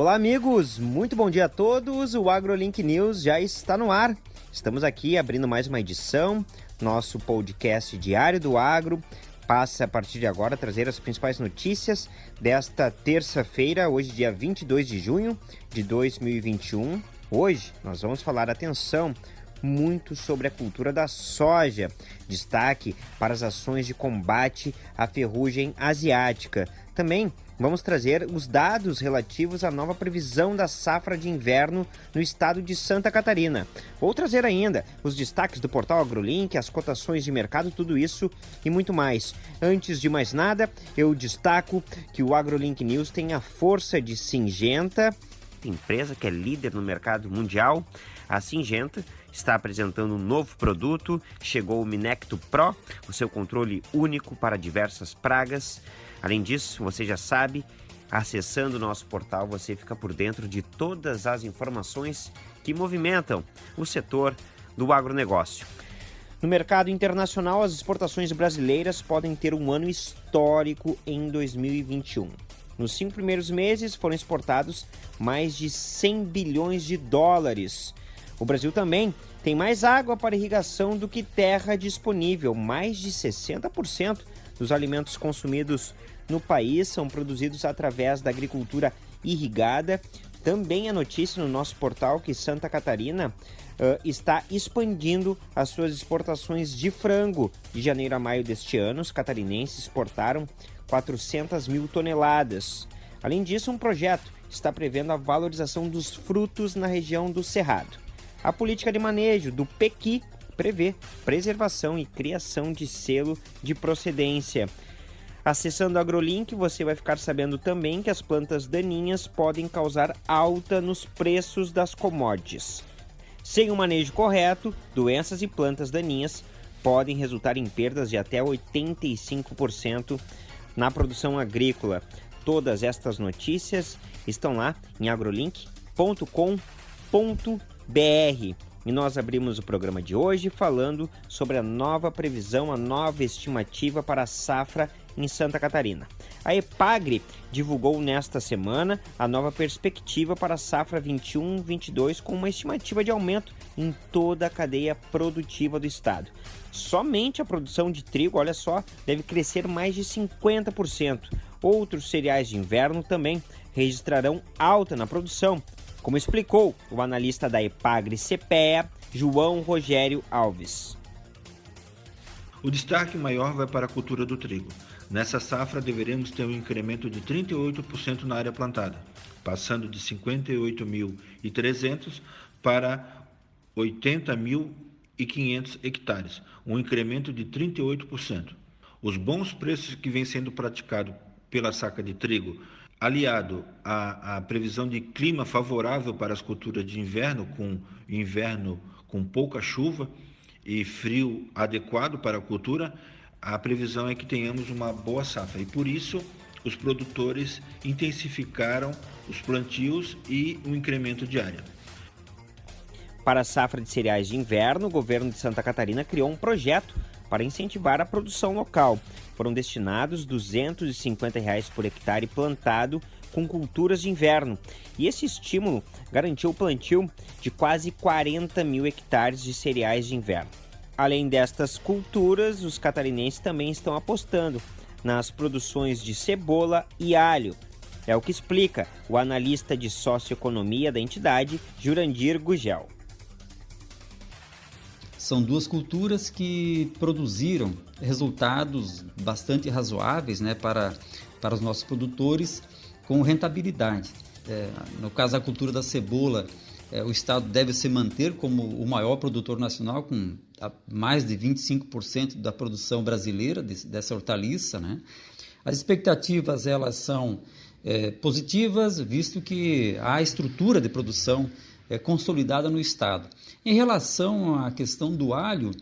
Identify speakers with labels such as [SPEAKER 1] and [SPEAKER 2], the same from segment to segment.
[SPEAKER 1] Olá, amigos! Muito bom dia a todos! O AgroLink News já está no ar. Estamos aqui abrindo mais uma edição, nosso podcast diário do agro. Passa a partir de agora a trazer as principais notícias desta terça-feira, hoje, dia 22 de junho de 2021. Hoje nós vamos falar, atenção, muito sobre a cultura da soja. Destaque para as ações de combate à ferrugem asiática. Também vamos trazer os dados relativos à nova previsão da safra de inverno no estado de Santa Catarina. Vou trazer ainda os destaques do portal AgroLink, as cotações de mercado, tudo isso e muito mais. Antes de mais nada, eu destaco que o AgroLink News tem a força de Singenta, empresa que é líder no mercado mundial. A Singenta está apresentando um novo produto, chegou o Minecto Pro, o seu controle único para diversas pragas. Além disso, você já sabe, acessando o nosso portal você fica por dentro de todas as informações que movimentam o setor do agronegócio. No mercado internacional, as exportações brasileiras podem ter um ano histórico em 2021. Nos cinco primeiros meses foram exportados mais de 100 bilhões de dólares. O Brasil também tem mais água para irrigação do que terra disponível. Mais de 60% dos alimentos consumidos no país são produzidos através da agricultura irrigada. Também a notícia no nosso portal que Santa Catarina uh, está expandindo as suas exportações de frango. De janeiro a maio deste ano, os catarinenses exportaram 400 mil toneladas. Além disso, um projeto está prevendo a valorização dos frutos na região do Cerrado. A política de manejo do Pequi prevê preservação e criação de selo de procedência. Acessando o AgroLink, você vai ficar sabendo também que as plantas daninhas podem causar alta nos preços das commodities. Sem o manejo correto, doenças e plantas daninhas podem resultar em perdas de até 85% na produção agrícola. Todas estas notícias estão lá em agrolink.com.br. E nós abrimos o programa de hoje falando sobre a nova previsão, a nova estimativa para a safra em Santa Catarina. A Epagre divulgou nesta semana a nova perspectiva para a safra 21-22 com uma estimativa de aumento em toda a cadeia produtiva do estado. Somente a produção de trigo, olha só, deve crescer mais de 50%. Outros cereais de inverno também registrarão alta na produção, como explicou o analista da Epagre CPEA, João Rogério Alves.
[SPEAKER 2] O destaque maior vai para a cultura do trigo. Nessa safra deveremos ter um incremento de 38% na área plantada, passando de 58.300 para 80.500 hectares, um incremento de 38%. Os bons preços que vêm sendo praticados pela saca de trigo aliado à, à, previsão de clima favorável para as culturas de inverno, com inverno com pouca chuva e frio adequado para a cultura, a previsão é que tenhamos uma boa safra. E por isso os produtores intensificaram os plantios e o incremento de área.
[SPEAKER 1] Para a safra de cereais de inverno, o governo de Santa Catarina criou um projeto para incentivar a produção local. Foram destinados 250 reais por hectare plantado com culturas de inverno. E esse estímulo garantiu o plantio de quase 40 mil hectares de cereais de inverno. Além destas culturas, os catarinenses também estão apostando nas produções de cebola e alho. É o que explica o analista de socioeconomia da entidade, Jurandir Gugel.
[SPEAKER 3] São duas culturas que produziram resultados bastante razoáveis né, para, para os nossos produtores com rentabilidade. É, no caso da cultura da cebola, é, o Estado deve se manter como o maior produtor nacional, com mais de 25% da produção brasileira dessa hortaliça. Né? As expectativas elas são é, positivas, visto que há estrutura de produção é, consolidada no Estado. Em relação à questão do alho,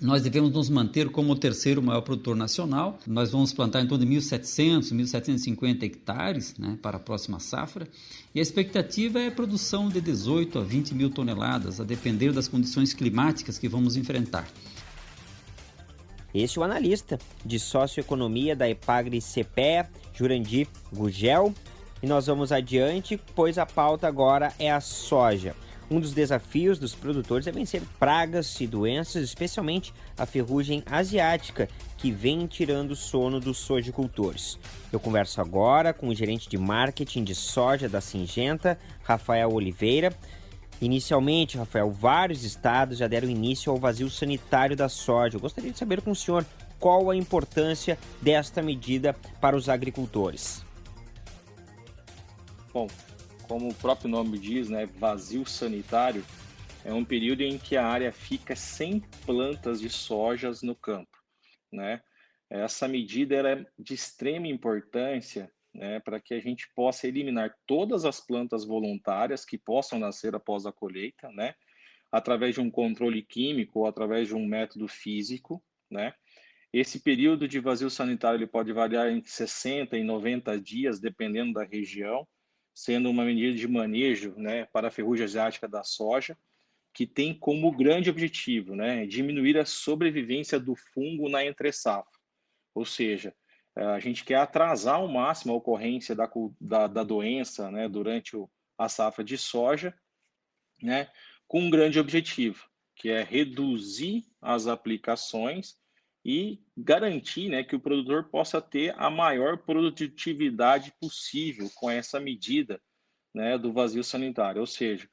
[SPEAKER 3] nós devemos nos manter como o terceiro maior produtor nacional. Nós vamos plantar em torno de 1.700, 1.750 hectares né, para a próxima safra. E a expectativa é produção de 18 a 20 mil toneladas, a depender das condições climáticas que vamos enfrentar.
[SPEAKER 1] Este é o analista de socioeconomia da Epagre CPE, Jurandir Gugel. E nós vamos adiante, pois a pauta agora é a soja. Um dos desafios dos produtores é vencer pragas e doenças, especialmente a ferrugem asiática, que vem tirando o sono dos sojicultores. Eu converso agora com o gerente de marketing de soja da Singenta, Rafael Oliveira. Inicialmente, Rafael, vários estados já deram início ao vazio sanitário da soja. Eu gostaria de saber com o senhor qual a importância desta medida para os agricultores.
[SPEAKER 4] Bom, como o próprio nome diz, né, vazio sanitário, é um período em que a área fica sem plantas de sojas no campo, né? Essa medida é de extrema importância né, para que a gente possa eliminar todas as plantas voluntárias que possam nascer após a colheita, né, através de um controle químico ou através de um método físico, né. Esse período de vazio sanitário ele pode variar entre 60 e 90 dias, dependendo da região, sendo uma medida de manejo né, para a ferrugem asiática da soja, que tem como grande objetivo né, diminuir a sobrevivência do fungo na entre-safra. Ou seja, a gente quer atrasar ao máximo a ocorrência da, da, da doença né, durante o, a safra de soja, né, com um grande objetivo, que é reduzir as aplicações e garantir né, que o produtor possa ter a maior produtividade possível com essa medida né, do vazio sanitário. Ou seja,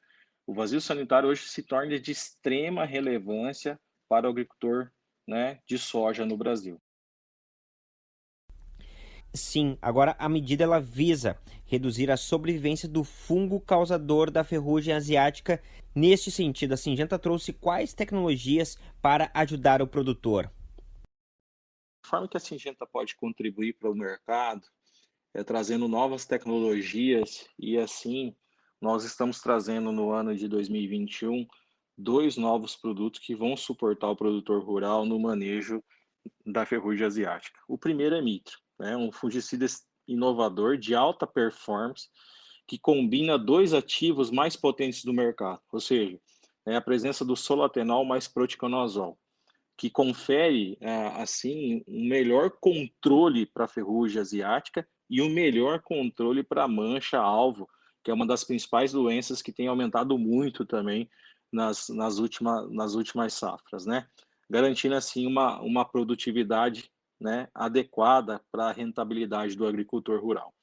[SPEAKER 4] o vazio sanitário hoje se torna de extrema relevância para o agricultor né, de soja no Brasil.
[SPEAKER 1] Sim, agora a medida ela visa reduzir a sobrevivência do fungo causador da ferrugem asiática. Neste sentido, a Singenta trouxe quais tecnologias para ajudar o produtor?
[SPEAKER 4] Forma que a Singenta pode contribuir para o mercado é trazendo novas tecnologias e assim nós estamos trazendo no ano de 2021 dois novos produtos que vão suportar o produtor rural no manejo da ferrugem asiática. O primeiro é Mitro, né, um fungicida inovador de alta performance que combina dois ativos mais potentes do mercado, ou seja, é a presença do solatenol mais proticonazol que confere, é, assim, um melhor controle para a ferrugem asiática e um melhor controle para a mancha-alvo, que é uma das principais doenças que tem aumentado muito também nas, nas, última, nas últimas safras, né? Garantindo, assim, uma, uma produtividade né, adequada para a rentabilidade do agricultor rural.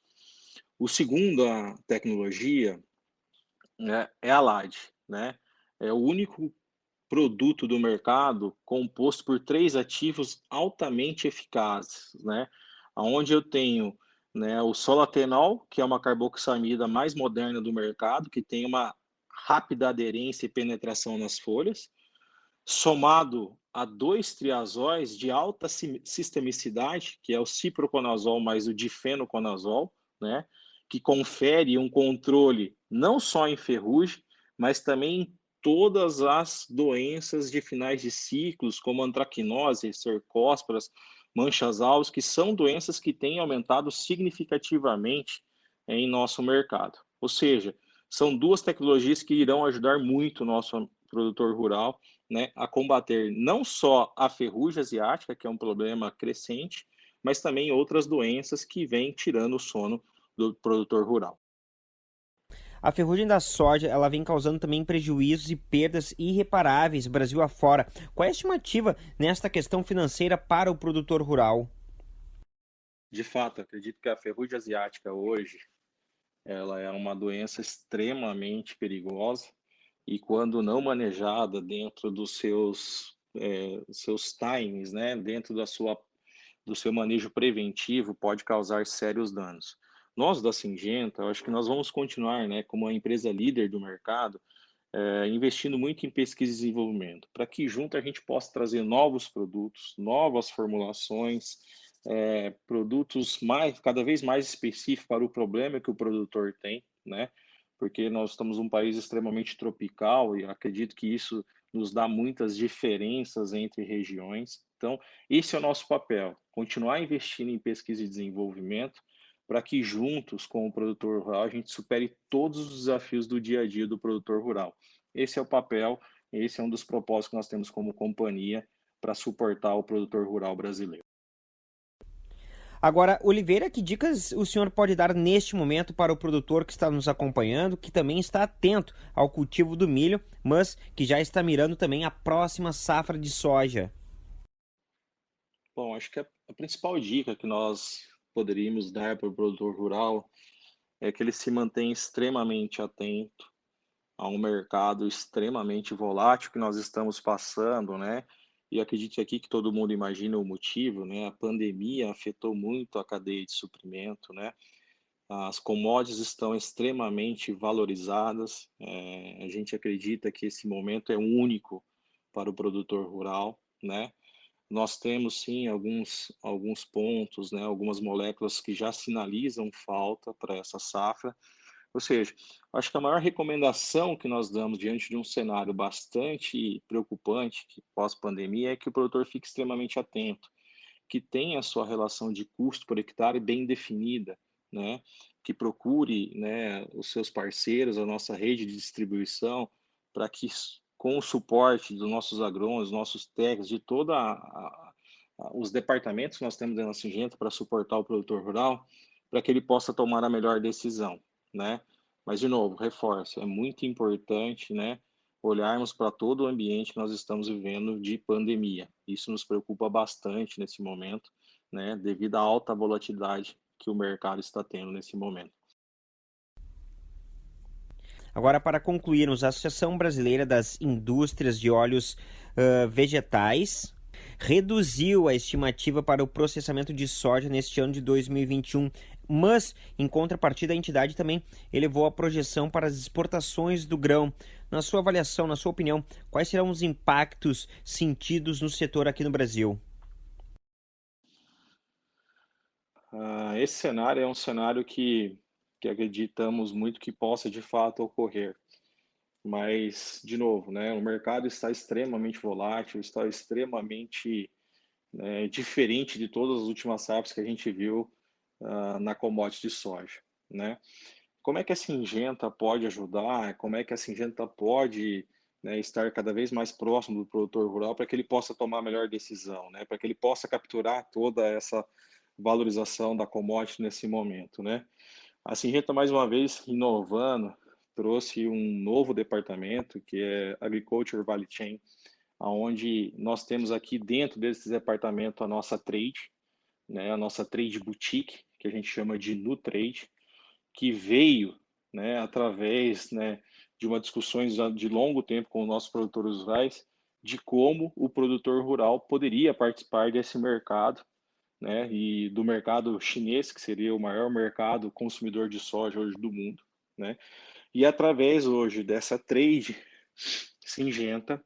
[SPEAKER 4] O segundo a tecnologia né, é a LAD, né? É o único produto do mercado composto por três ativos altamente eficazes, né? Onde eu tenho né, o solatenol, que é uma carboxamida mais moderna do mercado, que tem uma rápida aderência e penetração nas folhas, somado a dois triazóis de alta sistemicidade, que é o ciproconazol mais o difenoconazol, né, que confere um controle não só em ferrugem, mas também em todas as doenças de finais de ciclos, como antracnose, cercósporas, manchas alvos, que são doenças que têm aumentado significativamente em nosso mercado. Ou seja, são duas tecnologias que irão ajudar muito o nosso produtor rural né, a combater não só a ferrugem asiática, que é um problema crescente, mas também outras doenças que vêm tirando o sono do produtor rural.
[SPEAKER 1] A ferrugem da soja ela vem causando também prejuízos e perdas irreparáveis Brasil afora. Qual é a estimativa nesta questão financeira para o produtor rural?
[SPEAKER 4] De fato, acredito que a ferrugem asiática hoje ela é uma doença extremamente perigosa e quando não manejada dentro dos seus é, seus times, né, dentro da sua do seu manejo preventivo, pode causar sérios danos. Nós da Singenta, acho que nós vamos continuar, né, como a empresa líder do mercado, é, investindo muito em pesquisa e desenvolvimento, para que junto a gente possa trazer novos produtos, novas formulações, é, produtos mais, cada vez mais específicos para o problema que o produtor tem, né? Porque nós estamos um país extremamente tropical e acredito que isso nos dá muitas diferenças entre regiões. Então, esse é o nosso papel: continuar investindo em pesquisa e desenvolvimento, para que juntos com o produtor rural a gente supere todos os desafios do dia a dia do produtor rural. Esse é o papel, esse é um dos propósitos que nós temos como companhia para suportar o produtor rural brasileiro.
[SPEAKER 1] Agora, Oliveira, que dicas o senhor pode dar neste momento para o produtor que está nos acompanhando, que também está atento ao cultivo do milho, mas que já está mirando também a próxima safra de soja?
[SPEAKER 4] Bom, acho que a, principal dica que nós poderíamos dar para o produtor rural é que ele se mantenha extremamente atento a um mercado extremamente volátil que nós estamos passando, né? E acredite aqui que todo mundo imagina o motivo, né? A pandemia afetou muito a cadeia de suprimento, né? As commodities estão extremamente valorizadas. É, a gente acredita que esse momento é único para o produtor rural, né? Nós temos sim alguns alguns pontos, né? Algumas moléculas que já sinalizam falta para essa safra ou seja, acho que a maior recomendação que nós damos diante de um cenário bastante preocupante, pós-pandemia, é que o produtor fique extremamente atento, que tenha a sua relação de custo por hectare bem definida, né? que procure né, os seus parceiros, a nossa rede de distribuição, para que, com o suporte dos nossos agrônomos, nossos técnicos, de todos os departamentos que nós temos dentro da Singenta para suportar o produtor rural, para que ele possa tomar a melhor decisão né? Mas, de novo, reforço, é muito importante, né? Olharmos para todo o ambiente que nós estamos vivendo de pandemia. Isso nos preocupa bastante nesse momento, né? Devido à alta volatilidade que o mercado está tendo nesse momento.
[SPEAKER 1] Agora, para concluirmos, a Associação Brasileira das Indústrias de Óleos uh, Vegetais reduziu a estimativa para o processamento de soja neste ano de 2021 mas, em contrapartida, a entidade também elevou a projeção para as exportações do grão. Na sua avaliação, na sua opinião, quais serão os impactos sentidos no setor aqui no Brasil?
[SPEAKER 4] Uh, esse cenário é um cenário que, que acreditamos muito que possa de fato ocorrer. Mas, de novo, né, o mercado está extremamente volátil, está extremamente né, diferente de todas as últimas safras que a gente viu uh, na commodity de soja, né? Como é que a Singenta pode ajudar? Como é que a Singenta pode né, estar cada vez mais próximo do produtor rural para que ele possa tomar a melhor decisão, né? Para que ele possa capturar toda essa valorização da commodity nesse momento, né? A Singenta, mais uma vez, inovando, trouxe um novo departamento, que é Agriculture Value Chain, onde nós temos aqui dentro desse departamento a nossa trade, né, a nossa trade boutique, que a gente chama de NuTrade, que veio né, através né, de uma discussões de longo tempo com os nossos produtores rurais, de como o produtor rural poderia participar desse mercado, né, e do mercado chinês, que seria o maior mercado consumidor de soja hoje do mundo, né, e através hoje dessa trade singenta,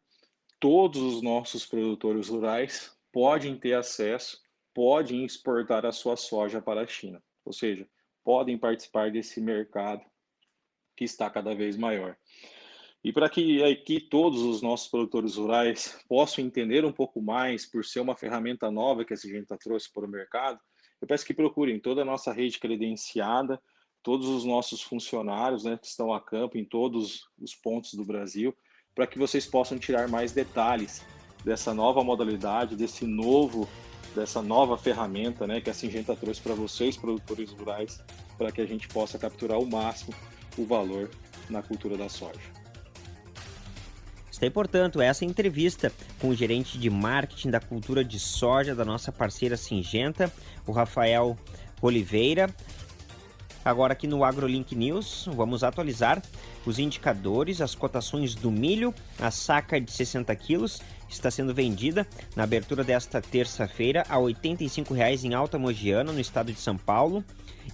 [SPEAKER 4] todos os nossos produtores rurais podem ter acesso podem exportar a sua soja para a China, ou seja, podem participar desse mercado que está cada vez maior. E para que aqui todos os nossos produtores rurais possam entender um pouco mais, por ser uma ferramenta nova que a Singenta trouxe para o mercado, eu peço que procurem toda a nossa rede credenciada, todos os nossos funcionários né, que estão a campo em todos os pontos do Brasil, para que vocês possam tirar mais detalhes dessa nova modalidade, desse novo dessa nova ferramenta né, que a Singenta trouxe para vocês, produtores rurais, para que a gente possa capturar o máximo o valor na cultura da soja.
[SPEAKER 1] Está aí, portanto, essa entrevista com o gerente de marketing da cultura de soja da nossa parceira Singenta, o Rafael Oliveira. Agora aqui no AgroLink News, vamos atualizar os indicadores, as cotações do milho, a saca de 60 quilos está sendo vendida na abertura desta terça-feira a R$ 85,00 em Alta Mogiana, no estado de São Paulo.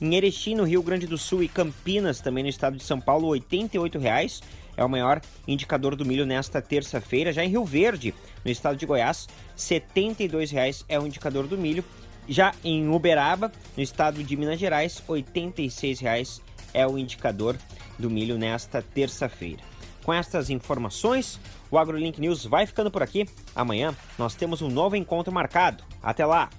[SPEAKER 1] Em Erechim, no Rio Grande do Sul e Campinas, também no estado de São Paulo, R$ 88,00 é o maior indicador do milho nesta terça-feira. Já em Rio Verde, no estado de Goiás, R$ 72,00 é o indicador do milho. Já em Uberaba, no estado de Minas Gerais, R$ 86,00 é o indicador do milho nesta terça-feira. Com estas informações, o AgroLink News vai ficando por aqui. Amanhã nós temos um novo encontro marcado. Até lá!